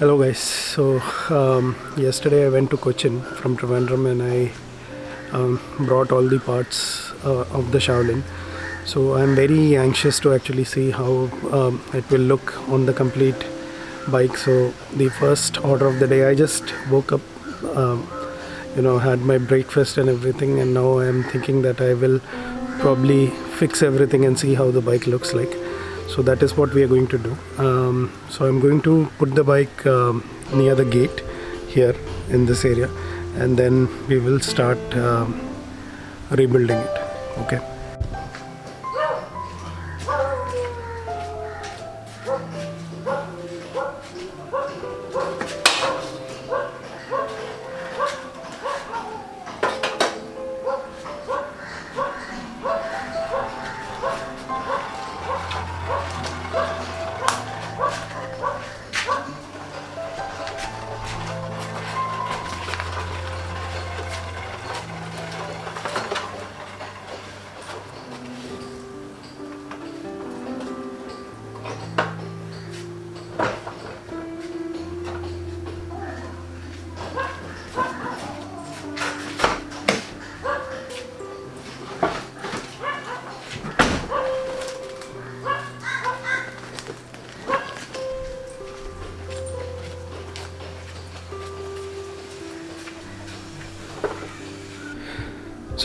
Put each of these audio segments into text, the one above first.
Hello guys. So um, yesterday I went to Cochin from Trivandrum and I um, brought all the parts uh, of the Shaolin. So I'm very anxious to actually see how um, it will look on the complete bike. So the first order of the day, I just woke up, um, you know, had my breakfast and everything, and now I'm thinking that I will probably fix everything and see how the bike looks like so that is what we are going to do. Um, so i'm going to put the bike um, near the gate here in this area and then we will start um, rebuilding it okay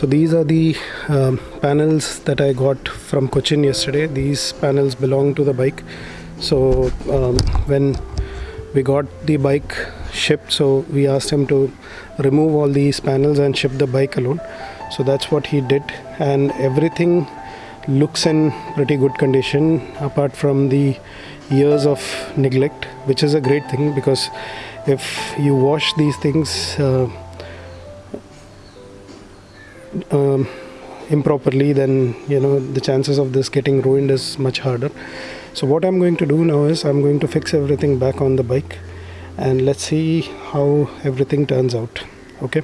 So these are the um, panels that I got from Cochin yesterday. These panels belong to the bike. So um, when we got the bike shipped, so we asked him to remove all these panels and ship the bike alone. So that's what he did, and everything looks in pretty good condition apart from the years of neglect, which is a great thing because if you wash these things. Uh, um, improperly then you know the chances of this getting ruined is much harder. So what i'm going to do now is i'm going to fix everything back on the bike and let's see how everything turns out. Okay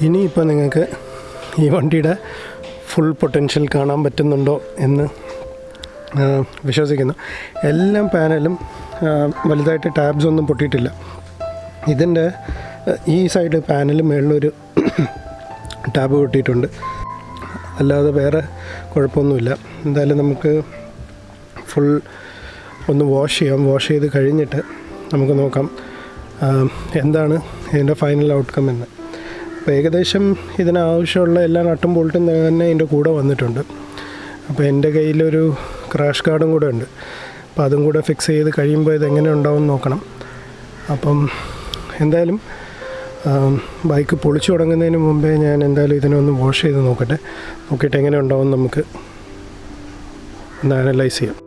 ഇനിയിപ്പോൾ നിങ്ങൾക്ക് ഈ വണ്ടിയുടെ full potential കാണാൻ പറ്റുന്നുണ്ടോ എന്ന് വിശ്വസിക്കുന്നു. എല്ലാ പാനലും വലുതായിട്ട് ടാബ്സ് ഒന്നും പൊട്ടിയിട്ടില്ല. ഇതിന്റെ ഈ സൈഡ് പാനൽ മേളിലൊരു ടാബ് പൊട്ടിയിട്ടുണ്ട്. അല്ലാതെ വേറെ കുഴപ്പമൊന്നുമില്ല. എന്തായാലും നമുക്ക് ഫുൾ ഒന്ന് വാഷ് ചെയ്യാം. വാഷ് ചെയ്ത് കഴിഞ്ഞിട്ട് നമുക്ക് നോക്കാം എന്താണ് ഇതിന്റെ ഫൈനൽ ഔട്ട്കം എന്ന്. അപ്പോൾ ഏകദേശം ഇതിനാവശ്യമുള്ള എല്ലാ നട്ടും ബോൾട്ടും തന്നെ ഇതിന്റെ കൂടെ വന്നിട്ടുണ്ട്. അപ്പോൾ എന്റെ കയ്യിലൊരു ക്രാഷ് കാർഡും കൂടെ ഉണ്ട്. അപ്പോൾ അതും കൂടെ ഫിക്സ് ചെയ്ത് കഴിയുമ്പോൾ ഇതെങ്ങനെ ഉണ്ടാവും നോക്കണം. അപ്പം എന്തായാലും ബൈക്ക് പൊളിച്ചു തുടങ്ങുന്നതിന് മുമ്പേ ഞാൻ എന്തായാലും ഇതിനെ ഒന്ന് വാഷ് ചെയ്ത് നോക്കട്ടെ. നോക്കിയിട്ട് എങ്ങനെ ഉണ്ടാവും നമുക്ക് ഒന്ന് അനലൈസ് ചെയ്യാം.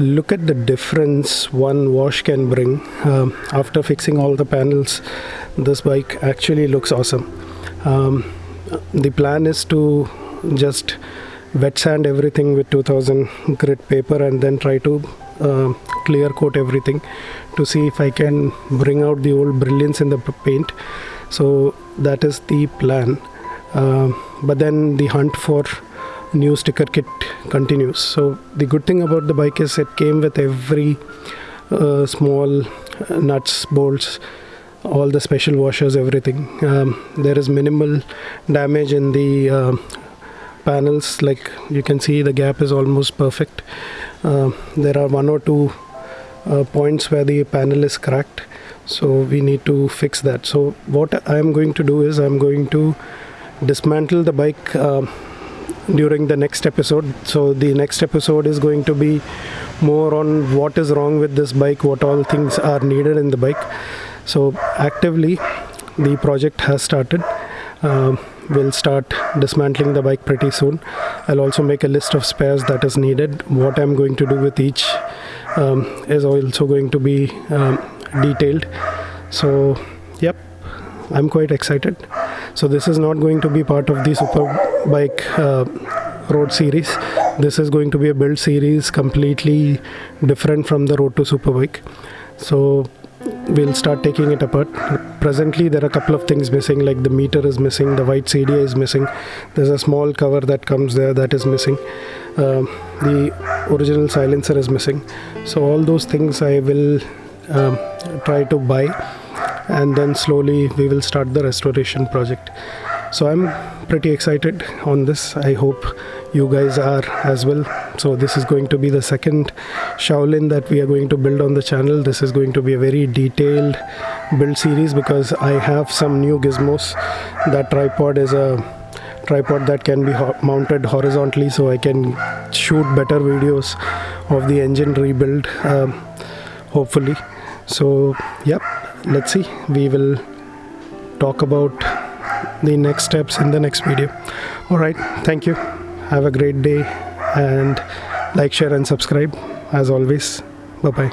Look at the difference one wash can bring. Um, after fixing all the panels, this bike actually looks awesome. Um, the plan is to just wet sand everything with 2000 grit paper and then try to uh, clear coat everything to see if I can bring out the old brilliance in the paint. So that is the plan. Um but then the hunt for new sticker kit continues. So the good thing about the bike is it came with every uh, small nuts, bolts, all the special washers, everything. Um, there is minimal damage in the uh, panels. Like you can see, the gap is almost perfect. Uh, there are one or two uh, points where the panel is cracked. So we need to fix that. So what I am going to do is I'm going to dismantle the bike. During the next episode. So the next episode is going to be more on what is wrong with this bike, what all things are needed in the bike. So actively, the project has started. Um, we'll start dismantling the bike pretty soon. I'll also make a list of spares that is needed. What I'm going to do with each um, is also going to be um, detailed. So, yep, I'm quite excited. So this is not going to be part of the Superbike uh, Road series. This is going to be a build series completely different from the Road to Superbike. So we'll start taking it apart. Presently, there are a couple of things missing, like the meter is missing, the white CDI is missing. There's a small cover that comes there that is missing. Um the original silencer is missing. So all those things I will um, try to buy and then slowly we will start the restoration project. So i'm pretty excited on this. I hope you guys are as well. So this is going to be the second shaolin that we are going to build on the channel. This is going to be a very detailed build series because i have some new gizmos. That tripod is a tripod that can be ho- mounted horizontally so i can shoot better videos of the engine rebuild um, hopefully. So yep let's see. We will talk about the next steps in the next video. All right. Thank you. Have a great day and like share and subscribe. As always bye bye